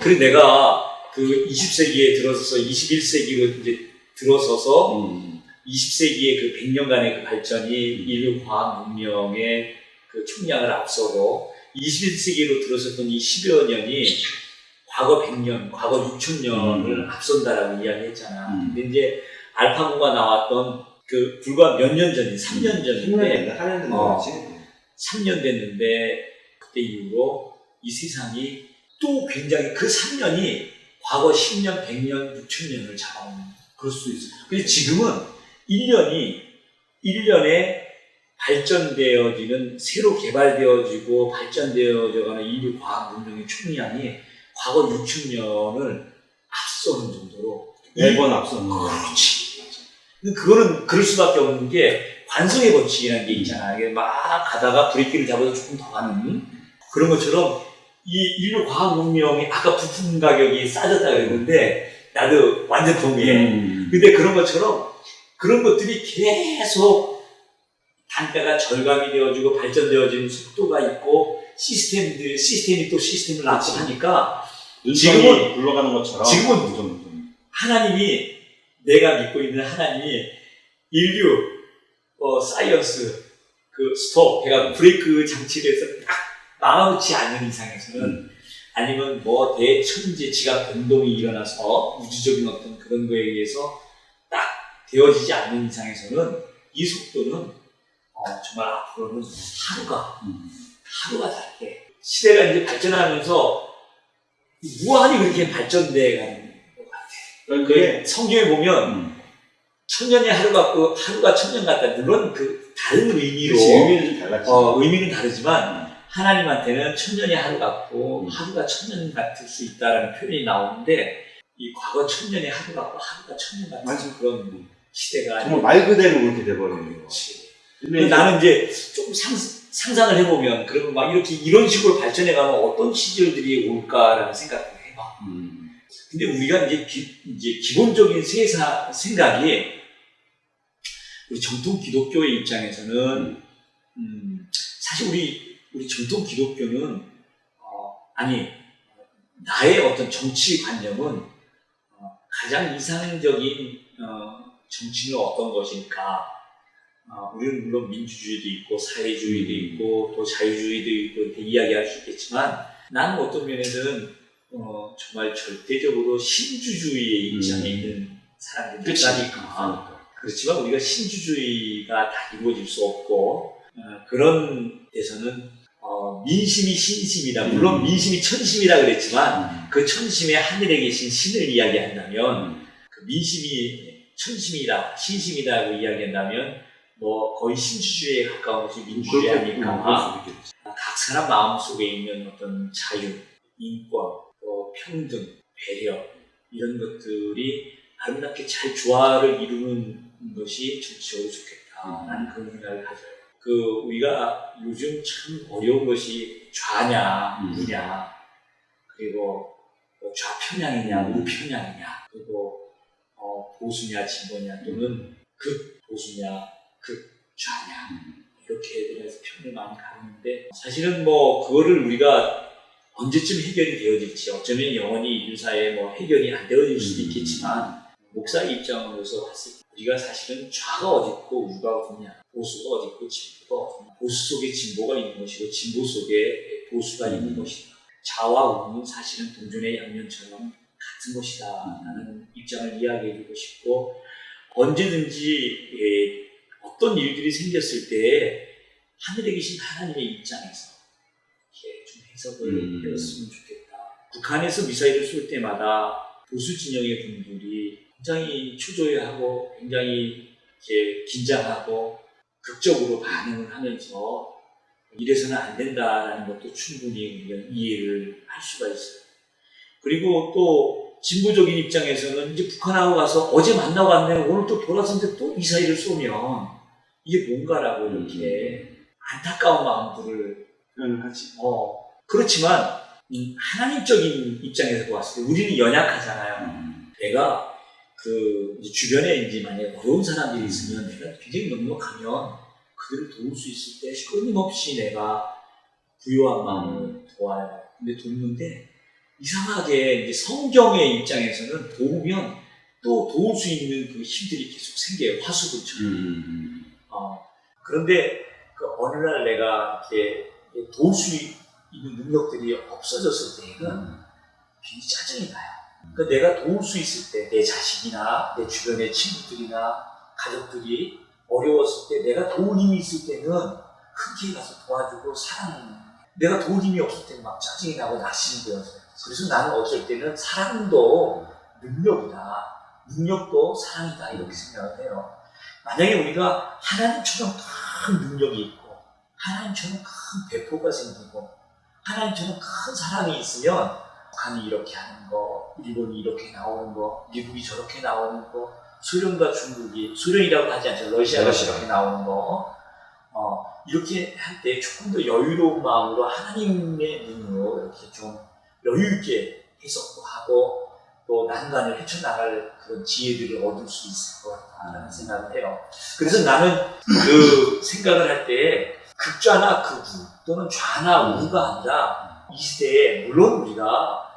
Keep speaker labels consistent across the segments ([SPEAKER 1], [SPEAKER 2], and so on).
[SPEAKER 1] 그리고 내가 그 20세기에 들어서서 21세기로 이제 들어서서
[SPEAKER 2] 음.
[SPEAKER 1] 20세기의 그 100년간의 그 발전이 인류 과학 문명의 그 총량을 앞서고 21세기로 들어섰던 이 10여 년이 과거 100년, 과거 6천년을 앞선다라고 이야기했잖아.
[SPEAKER 2] 음.
[SPEAKER 1] 근데 이제 알파고가 나왔던 그 불과 몇 년 전인 3년 전인데
[SPEAKER 2] 10년 됐나? 4년 됐나?
[SPEAKER 1] 어.
[SPEAKER 2] 그렇지?
[SPEAKER 1] 3년 됐는데 그때 이후로 이 세상이 또 굉장히 그 3년이 과거 10년, 100년, 6천년을 잡아먹는 거야. 그럴 수 있어. 근데 지금은 1년이 1년에 발전되어지는 새로 개발되어지고 발전되어져가는 인류 과학 문명의 총량이 과거 6천년을 앞서는 정도로
[SPEAKER 2] 매번 앞서는 거.
[SPEAKER 1] 그렇지. 근데 그거는 그럴 수밖에 없는 게 관성의 법칙이라는 게 있잖아. 이게 막 가다가 브레이크를 잡아서 조금 더 가는 그런 것처럼 이 인류 과학 문명이 아까 부품 가격이 싸졌다 그랬는데 나도 완전 동의해.
[SPEAKER 2] 음.
[SPEAKER 1] 근데 그런 것처럼 그런 것들이 계속 단가가 절감이 되어지고 발전되어지는 속도가 있고 시스템들 시스템이 또 시스템을 낳고 하니까
[SPEAKER 2] 지금은 굴러가는 것처럼
[SPEAKER 1] 지금은
[SPEAKER 2] 좀, 좀.
[SPEAKER 1] 하나님이 내가 믿고 있는 하나님이 인류 어, science 그 스톱 그러니까 브레이크 장치를 해서 딱 막아놓지 않는 이상에서는 아니면 뭐 대천재 지각 변동이 일어나서 우주적인 어떤 그런 거에 의해서 딱 되어지지 않는 이상에서는 이 속도는 어, 정말 앞으로는 하루가
[SPEAKER 2] 음.
[SPEAKER 1] 하루가 다르게 시대가 이제 발전하면서 무한히 그렇게 발전돼 가는 것 같아요.
[SPEAKER 2] 그러니까
[SPEAKER 1] 그 성경에 보면
[SPEAKER 2] 음.
[SPEAKER 1] 천년의 하루 같고 하루가 천년 같다. 물론 그 다른 의미로
[SPEAKER 2] 그치, 의미는 좀 달랐지.
[SPEAKER 1] 어, 의미는 다르지만 하나님한테는 천년의 하루 같고
[SPEAKER 2] 음.
[SPEAKER 1] 하루가 천년 같을 수 있다라는 표현이 나오는데 이 과거 천년의 하루 같고 하루가 천년 같은
[SPEAKER 2] 맞아.
[SPEAKER 1] 그런 시대가
[SPEAKER 2] 정말 말 그대로 그렇게 돼버리는 거.
[SPEAKER 1] 그렇지.
[SPEAKER 2] 근데
[SPEAKER 1] 나는 이제 조금 상, 상상을 해보면 그러면 막 이렇게 이런 식으로 발전해가면 어떤 시절들이 올까라는 생각을 해봐.
[SPEAKER 2] 음.
[SPEAKER 1] 근데 우리가 이제, 기, 이제 기본적인 세사, 생각이 우리 정통 기독교의 입장에서는 음, 사실 우리 우리 정통 기독교는 어, 아니 나의 어떤 정치 관념은 어, 가장 이상적인 어, 정치는 어떤 것일까? 어, 우리는 물론 민주주의도 있고 사회주의도 있고 또 자유주의도 있고 이렇게 이야기할 수 있겠지만 나는 어떤 면에서는 어, 정말 절대적으로 신주주의의 입장에
[SPEAKER 2] 음.
[SPEAKER 1] 있는 사람들이. 있다니까.
[SPEAKER 2] 그러니까.
[SPEAKER 1] 그렇지만 우리가 신주주의가 다 이루어질 수 없고 어, 그런 데서는 어, 민심이 신심이다. 물론
[SPEAKER 2] 음.
[SPEAKER 1] 민심이 천심이라 그랬지만
[SPEAKER 2] 음.
[SPEAKER 1] 그 천심에 하늘에 계신 신을 이야기한다면
[SPEAKER 2] 음.
[SPEAKER 1] 그 민심이 천심이다, 신심이다고 이야기한다면 뭐 거의 신주주의에 가까운 것이 민주주의 아닐까.
[SPEAKER 2] 있겠지.
[SPEAKER 1] 각 사람 마음 속에 있는 어떤 자유, 인권, 또 평등, 배려 이런 것들이 아름답게 잘 조화를 이루는 것이 정치적으로 좋겠다.
[SPEAKER 2] 음.
[SPEAKER 1] 나는 그런 생각을 가져요. 그 우리가 요즘 참 어려운 것이 좌냐,
[SPEAKER 2] 음.
[SPEAKER 1] 우냐, 그리고 뭐 좌편향이냐,
[SPEAKER 2] 음.
[SPEAKER 1] 우편향이냐, 그리고 어, 보수냐, 진보냐 또는 극 보수냐, 극 좌냐
[SPEAKER 2] 음.
[SPEAKER 1] 이렇게 대해서 표현을 많이 가는데 사실은 뭐 그거를 우리가 언제쯤 해결이 되어질지 어쩌면 영원히 인류사에 뭐 해결이 안 되어질 수도
[SPEAKER 2] 음.
[SPEAKER 1] 있겠지만 목사의 입장으로서 봤을 때 우리가 사실은 좌가 어디 있고 우가 어디냐 보수가 어디 있고 진보가 어디냐 보수 속에 진보가 있는 것이고 진보 속에 보수가
[SPEAKER 2] 음.
[SPEAKER 1] 있는 것이다 좌와 우는 사실은 동전의 양면처럼 같은 것이다 라는 입장을 이야기해주고 싶고 언제든지 예, 어떤 일들이 생겼을 때 하늘에 계신 하나님의 입장에서 이렇게 좀 해석을
[SPEAKER 2] 음.
[SPEAKER 1] 해봤으면 좋겠다. 북한에서 미사일을 쏠 때마다 보수 진영의 분들이 굉장히 초조해하고 굉장히 이제 긴장하고 극적으로 반응을 하면서 이래서는 안 된다라는 것도 충분히 우리가 이해를 할 수가 있어요. 그리고 또 진보적인 입장에서는 이제 북한하고 가서 어제 만나고 왔네 오늘 또 돌아서는데 또 미사일을 쏘면 이게 뭔가라고 이렇게 안타까운 마음들을
[SPEAKER 2] 표현을 하지.
[SPEAKER 1] 어 그렇지만 음, 하나님적인 입장에서 보았을 때 우리는 연약하잖아요.
[SPEAKER 2] 음.
[SPEAKER 1] 내가 그 주변에 이제 만약에 어려운 사람들이 있으면 내가 굉장히 넉넉하면 그들을 도울 수 있을 때 끊임없이 내가 부유한 마음을 도와요. 근데 돕는데 이상하게 이제 성경의 입장에서는 도우면 또 도울 수 있는 그 힘들이 계속 생겨요. 화수분처럼.
[SPEAKER 2] 음.
[SPEAKER 1] 어, 그런데 그 어느 날 내가 이렇게 도울 수 있는 능력들이 없어졌을 때는
[SPEAKER 2] 음.
[SPEAKER 1] 괜히 짜증이 나요. 그러니까 내가 도울 수 있을 때 내 자식이나 내 주변의 친구들이나 가족들이 어려웠을 때 내가 도울 힘이 있을 때는 흔쾌히 가서 도와주고 사랑하는 내가 도울 힘이 없을 때는 막 짜증이 나고 낙심이 되어서 그래서 나는 어쩔 때는 사랑도 능력이다. 능력도 사랑이다. 이렇게 생각을 해요. 만약에 우리가 하나님처럼 큰 능력이 있고 하나님처럼 큰 배포가 생기고 하나님처럼 큰 사랑이 있으면 북한이 이렇게 하는 거, 일본이 이렇게 나오는 거, 미국이 저렇게 나오는 거, 소련과 중국이 소련이라고 하지 않죠. 러시아가
[SPEAKER 2] 러시아.
[SPEAKER 1] 저렇게 나오는 거, 어, 이렇게 할 때 조금 더 여유로운 마음으로 하나님의 눈으로 이렇게 좀 여유 있게 해석도 하고 또 난관을 헤쳐나갈 그런 지혜들을 얻을 수 있을 것 같다는 생각을 해요. 그래서 나는 그 생각을 할 때 극좌나 극우 또는 좌나 우가 아니라 이 시대에 물론 우리가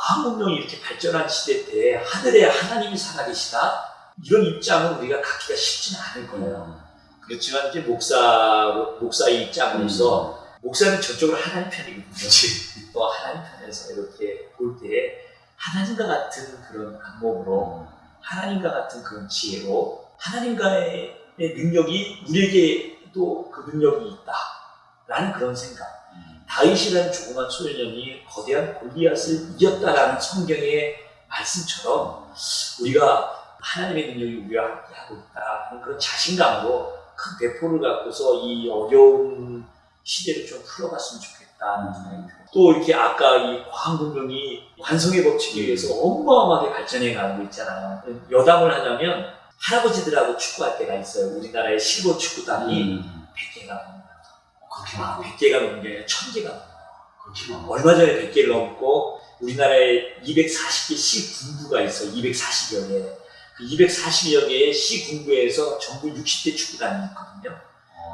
[SPEAKER 1] 과학문명이 이렇게 발전한 시대 때 하늘에 하나님이 살아계시다 이런 입장은 우리가 갖기가 쉽지는 않을 거예요. 그렇지만 이제 목사 목사의 입장으로서 목사는 저쪽으로 하나님 편이거든요. 또 하나님 편에서 이렇게 볼 때 하나님과 같은 그런 안목으로 하나님과 같은 그런 지혜로 하나님과의 능력이 우리에게도 그 능력이 있다라는 그런 생각. 다윗이라는 조그만 소년이 거대한 골리앗을 이겼다라는 성경의 말씀처럼 우리가 하나님의 능력이 우리와 함께 하고 있다는 그런 자신감으로 큰 대포를 갖고서 이 어려운 시대를 좀 풀어갔으면 좋겠다는 생각이 들어요. 또 이렇게 아까 이 과학문명이 완성의 법칙에 의해서 어마어마하게 발전해 가고 있잖아요. 여담을 하자면 할아버지들하고 축구할 때가 있어요. 우리나라의 실버 축구단이
[SPEAKER 2] 음.
[SPEAKER 1] 100개가 넘어요.
[SPEAKER 2] 그렇게
[SPEAKER 1] 아,
[SPEAKER 2] 많아.
[SPEAKER 1] 100개가 넘는 게 아니라 1000개가 넘어요. 얼마 전에 100개를 넘고 우리나라에 240개 시군부가 있어. 240여 개. 그 240여 개의 시군부에서 전부 60대 축구단이 있거든요.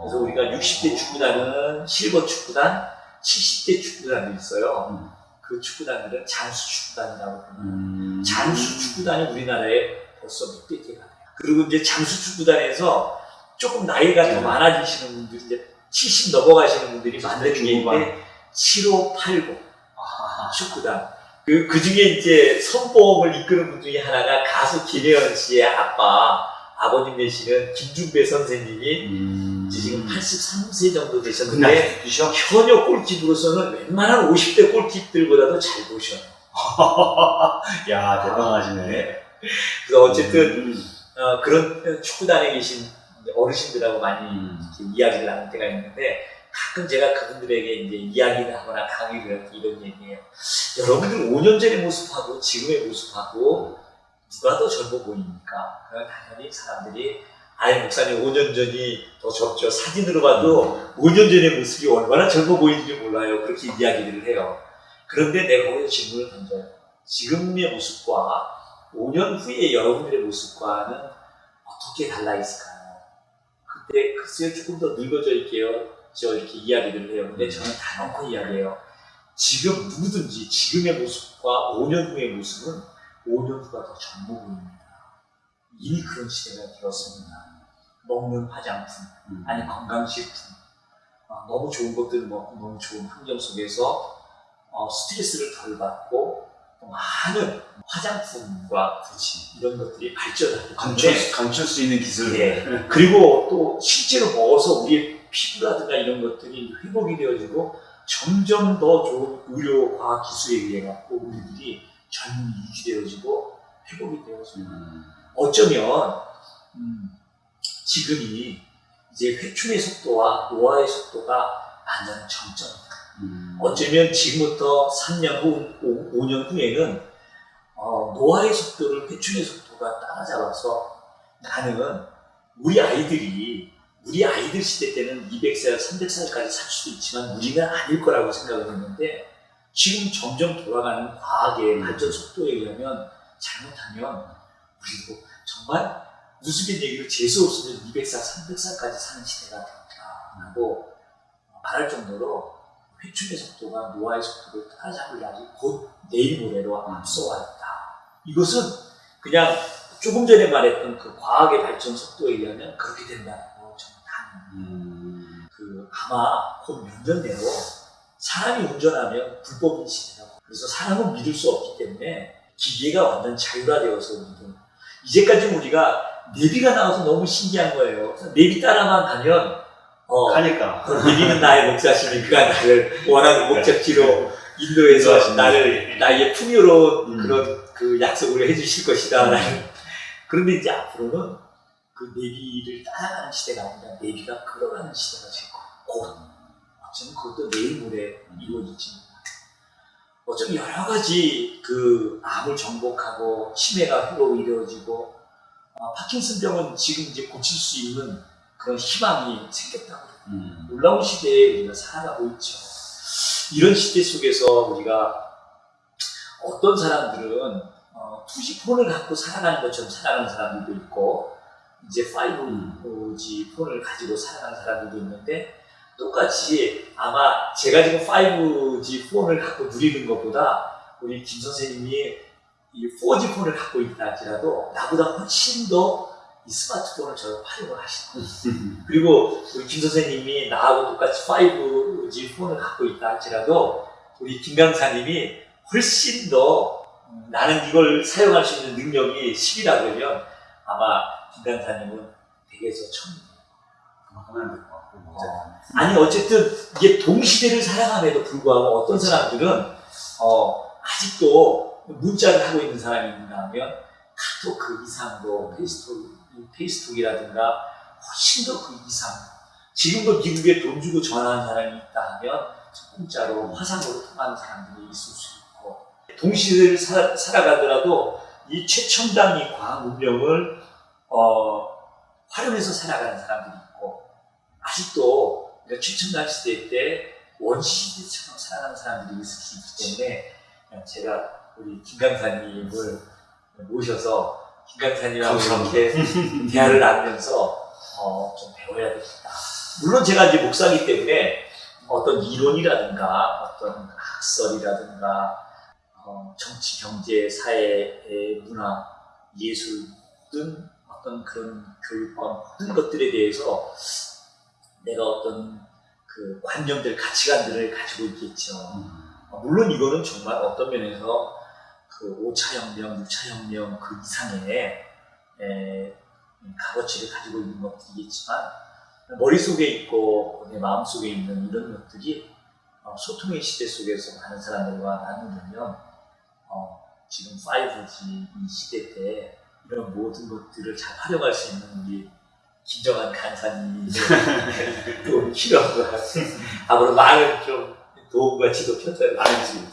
[SPEAKER 1] 그래서 우리가 60대 축구단은 실버 축구단, 70대 축구단도 있어요.
[SPEAKER 2] 음.
[SPEAKER 1] 그 축구단들은 장수 축구단이라고 불러요.
[SPEAKER 2] 음.
[SPEAKER 1] 장수 축구단이 우리나라에 벌써 몇백 개가 돼요. 그리고 이제 장수 축구단에서 조금 나이가 더
[SPEAKER 2] 네.
[SPEAKER 1] 많아지시는 분들이 이제 70 넘어가시는 분들이 만드는 게. 있는데 7580 축구단. 그, 그 중에 이제 선봉을 이끄는 분 중에 하나가 가수 김혜연 씨의 아빠, 아버님 되시는 김중배 선생님이
[SPEAKER 2] 음.
[SPEAKER 1] 지금 83세 정도 되셨는데? 현역 골키퍼로서는 웬만한 50대 골키퍼들보다도 잘 보셔요.
[SPEAKER 2] 야 대단하시네.
[SPEAKER 1] 그래서 어쨌든
[SPEAKER 2] 음.
[SPEAKER 1] 어, 그런 축구단에 계신 어르신들하고 많이
[SPEAKER 2] 음.
[SPEAKER 1] 이야기를 나눌 때가 있는데 가끔 제가 그분들에게 이제 이야기를 하거나 강의를 할 때 이런 얘기해요. 여러분들 5년 전의 모습하고 지금의 모습하고 누가 더 젊어 보입니까? 그럼 당연히 사람들이 아예 목사님 5년 전이 더 젊죠. 사진으로 봐도 5년 전의 모습이 얼마나 젊어 보이는지 몰라요. 그렇게 이야기들을 해요. 그런데 내가 거기서 질문을 던져요. 지금의 모습과 5년 후의 여러분들의 모습과는 어떻게 달라 있을까요? 그때 글쎄요 조금 더 늙어져 있게요. 저 이렇게 이야기를 해요. 근데 저는 단언코 이야기해요. 지금 누구든지 지금의 모습과 5년 후의 모습은 5년 후가 더 젊어 보입니다. 이미 그런 시대가 되었습니다. 먹는 화장품,
[SPEAKER 2] 음.
[SPEAKER 1] 아니 건강식품, 어, 너무 좋은 것들 먹고 너무 좋은 환경 속에서 어, 스트레스를 덜 받고 또 많은 화장품과
[SPEAKER 2] 그렇지.
[SPEAKER 1] 이런 것들이 발전하고
[SPEAKER 2] 감출, 감출 수 있는 기술.
[SPEAKER 1] 예. 그리고 또 실제로 먹어서 우리의 피부라든가 이런 것들이 회복이 되어지고 점점 더 좋은 의료 과학 기술에 의해 갖고 우리들이 젊음이 유지되어지고 회복이 되어지고
[SPEAKER 2] 음.
[SPEAKER 1] 어쩌면 음, 지금이 이제 회춘의 속도와 노화의 속도가 만나는 정점이다.
[SPEAKER 2] 음.
[SPEAKER 1] 어쩌면 지금부터 3년 후, 5, 년 후에는 어, 노화의 속도를 회춘의 속도가 따라잡아서 나는 우리 아이들이 우리 아이들 시대 때는 200살, 300살까지 살 수도 있지만 우리는 아닐 거라고 생각을 했는데 지금 점점 돌아가는 과학의 발전 속도에 의하면 잘못하면 우리도 정말 우스갯 얘기로 재수 없으면 200살, 300살까지 사는 시대가 될까라고 말할 정도로 회춘의 속도가 노아의 속도를 따라잡으려니 곧 내일 모레로 앞서와 있다. 이것은 그냥 조금 전에 말했던 그 과학의 발전 속도에 의하면 그렇게 된다고 저는 다
[SPEAKER 2] 음.
[SPEAKER 1] 그 아마 곧 몇 년 내로 사람이 운전하면 불법인 시대라고. 그래서 사람은 믿을 수 없기 때문에 기계가 완전 자율화되어서 우리는 이제까지 우리가 내비가 나와서 너무 신기한 거예요. 내비 따라만 가면 어,
[SPEAKER 2] 하니까.
[SPEAKER 1] 그 내비는 나의 목사시니 그가 나를 원하는 목적지로 인도해서
[SPEAKER 2] 인도하신다.
[SPEAKER 1] 나를 나의 풍요로운
[SPEAKER 2] 음.
[SPEAKER 1] 그런 그 약속을 해주실 것이다. 라는. 그런데 이제 앞으로는 그 내비를 따라가는 시대가 아니라 내비가 걸어가는 시대가 될. 곧. 어쩌면 그것도 내일 모레 이루어질지 어쩌면 여러 가지 그 암을 정복하고 치매가 회로 이루어지고 아, 파킨슨 병은 지금 이제 고칠 수 있는 그런 희망이 생겼다고
[SPEAKER 2] 음.
[SPEAKER 1] 놀라운 시대에 우리가 살아가고 있죠. 이런 시대 속에서 우리가 어떤 사람들은 어, 2G 폰을 갖고 살아가는 것처럼 살아가는 사람들도 있고 이제 5G 폰을 가지고 살아가는 사람들도 있는데 똑같이 아마 제가 지금 5G 폰을 갖고 누리는 것보다 우리 김 선생님이 이 4G 폰을 갖고 있다 할지라도 나보다 훨씬 더 이 스마트폰을 저 활용을 하시는 거예요. 그리고 우리 김 선생님이 나하고 똑같이 5G 폰을 갖고 있다 할지라도 우리 김 강사님이 훨씬 더 음, 나는 이걸 사용할 수 있는 능력이 10이라 그러면 아마 김 강사님은 100에서 1000.
[SPEAKER 2] 그만큼 안될 것 같고. 뭐
[SPEAKER 1] 어. 아니 어쨌든 이게 동시대를 살아감에도 불구하고 어떤 사람들은 어, 아직도 문자를 하고 있는 사람이 있는가 하면 카톡 그 이상으로 페이스북, 페이스북이라든가 훨씬 더 그 이상 지금도 미국에 돈 주고 전화하는 사람이 있다 하면 공짜로 화상으로 통하는 사람들이 있을 수 있고 동시대를 살, 살아가더라도 이 최첨단 이 과학 문명을 어, 활용해서 살아가는 사람들이 있고 아직도 우리가 최첨단 시대 때 원시 시대처럼 살아가는 사람들이 있을 수 있기 때문에 제가 우리 김 강사님을 모셔서 김 강사님하고
[SPEAKER 2] 감사합니다.
[SPEAKER 1] 이렇게 대화를 나누면서 어, 좀 배워야 되겠다. 물론 제가 이제 목사이기 때문에 어떤 이론이라든가 어떤 학설이라든가 어, 정치, 경제, 사회, 문화, 예술 등 어떤 그런 교육과 모든 것들에 대해서 내가 어떤 그 관념들, 가치관들을 가지고 있겠죠.
[SPEAKER 2] 음.
[SPEAKER 1] 어, 물론 이거는 정말 어떤 면에서 그 5차 혁명, 6차 혁명 그 이상의 에, 값어치를 가지고 있는 것들이겠지만 머릿속에 있고 내 마음속에 있는 이런 것들이 어, 소통의 시대 속에서 많은 사람들과 나누려면 어, 지금 5G 이 시대 때 이런 모든 것들을 잘 활용할 수 있는 우리 김정한 간사님이 또 필요한 것 같습니다. 앞으로 많은 좀 도움과 지도 편찬을
[SPEAKER 2] 알겠습니다.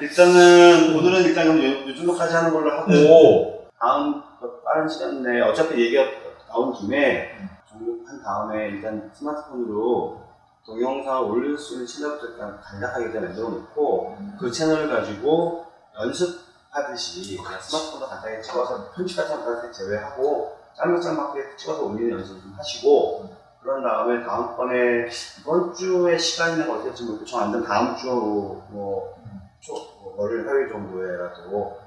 [SPEAKER 2] 일단은 오늘은 일단 그럼 요, 요 정도까지 하는 걸로 하고 다음 그 빠른 시간 내에 어차피 얘기가 나온 김에 종료한 다음에 일단 스마트폰으로 동영상 올릴 수 있는 채널부터 일단 간략하게 일단 만들어 놓고 그 채널을 가지고 연습하듯이 스마트폰으로 간단하게 찍어서 편집 같은 거 간단하게 제외하고 짤막짤막하게 찍어서 올리는 연습을 좀 하시고 그런 다음에 다음번에 이번 주에 시간 있는 거 어떻게 모르겠고 저 완전 다음 주 뭐, 초, 뭐 월요일 화요일 정도에라도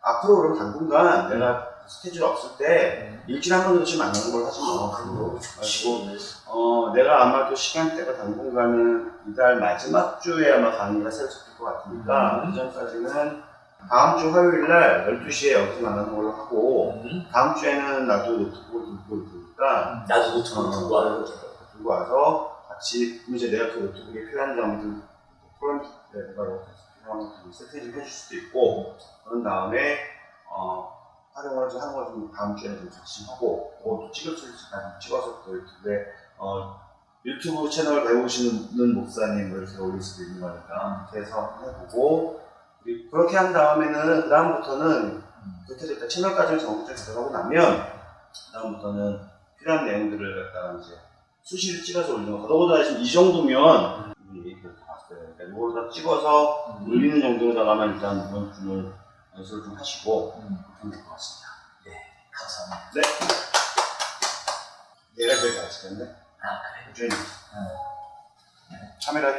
[SPEAKER 2] 앞으로 그럼 당분간 내가 스케줄 없을 때 일주일에 한 번씩 만나는 걸 하지 뭐 그리고 가지고 어, 내가 아마 또 시간대가 당분간은 이달 마지막 주에 아마 강의가 새로 잡힐 것 같으니까
[SPEAKER 1] 음.
[SPEAKER 2] 그 전까지는 다음 주 화요일 날 12시에 여기서 만나는 걸로 하고
[SPEAKER 1] 음,
[SPEAKER 2] 다음 주에는 나도 노트북을 들고 올 테니까
[SPEAKER 1] 나도 노트북 들고 와요.
[SPEAKER 2] 들고 와서 같이 이제 내가 그 노트북에 필요한 점들 프론트 레버로 필요한 것들 세팅 좀 해줄 수도 있고 그런 다음에 어, 활용을 좀 하는 걸좀 다음 주에 좀 같이 하고 또 찍을 수 있을까 찍어서 또 유튜브에 어, 유튜브 채널 배우시는 목사님을 제가 올릴 수도 있는 거니까 그렇게 해서 해보고 그렇게 한 다음에는 그 다음부터는 그렇게 해서 일단 채널까지 전국적으로 들어가고 나면 그 다음부터는 필요한 내용들을 갖다가 이제 수시를 찍어서 올리는 거. 더더군다나 지금 이 정도면 이미 얘기 봤어요. 그러니까 이걸 다 찍어서 올리는 정도로다가만 일단 이번 주는 연습을 좀 하시고
[SPEAKER 1] 음,
[SPEAKER 2] 하면 될 것 같습니다.
[SPEAKER 1] 감사합니다.
[SPEAKER 2] 내가 제일 잘하시겠네.
[SPEAKER 1] 아, 그래.
[SPEAKER 2] 주인. 카메라 어,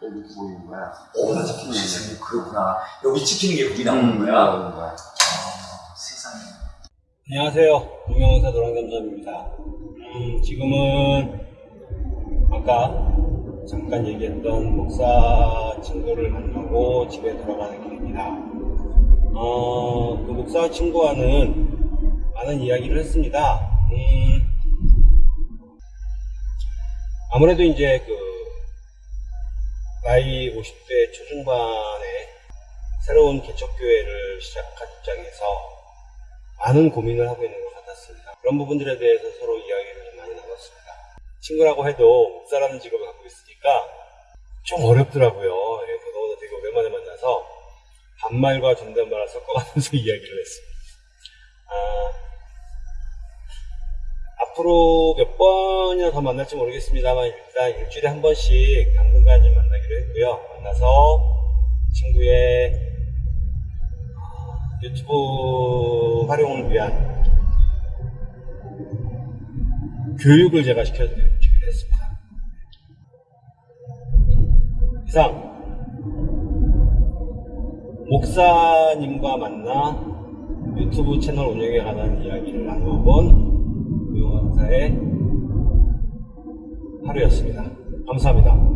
[SPEAKER 2] 이렇게 보이는 거야.
[SPEAKER 1] 오, 나 지키는 세상에 그렇구나. 여기 찍히는 게 나오는
[SPEAKER 2] 음,
[SPEAKER 1] 거야.
[SPEAKER 2] 나오는 거야.
[SPEAKER 1] 아, 세상에.
[SPEAKER 3] 안녕하세요. 유명원사 노랑잠잠입니다. 음, 지금은 아까 잠깐 얘기했던 목사 친구를 만나고 집에 돌아가는 길입니다. 어, 그 목사 친구와는 많은 이야기를 했습니다. 음, 아무래도 이제 그 나이 50대 초중반에 새로운 개척교회를 시작한 입장에서 많은 고민을 하고 있는 것 같았습니다. 그런 부분들에 대해서 서로 이야기를 좀 많이 나눴습니다. 친구라고 해도 목사라는 직업을 갖고 있으니까 좀 어렵더라고요. 예, 더더군다나 되게 오랜만에 만나서 반말과 존댓말을 섞어가면서 이야기를 했습니다. 아, 앞으로 몇 번이나 더 만날지 모르겠습니다만 일단 일주일에 한 번씩 당분간 좀 만나기로 했고요. 만나서 친구의 유튜브 활용을 위한 교육을 제가 시켜주기로 했습니다. 이상 목사님과 만나 유튜브 채널 운영에 관한 이야기를 나누어본 유영원사의 하루였습니다. 감사합니다.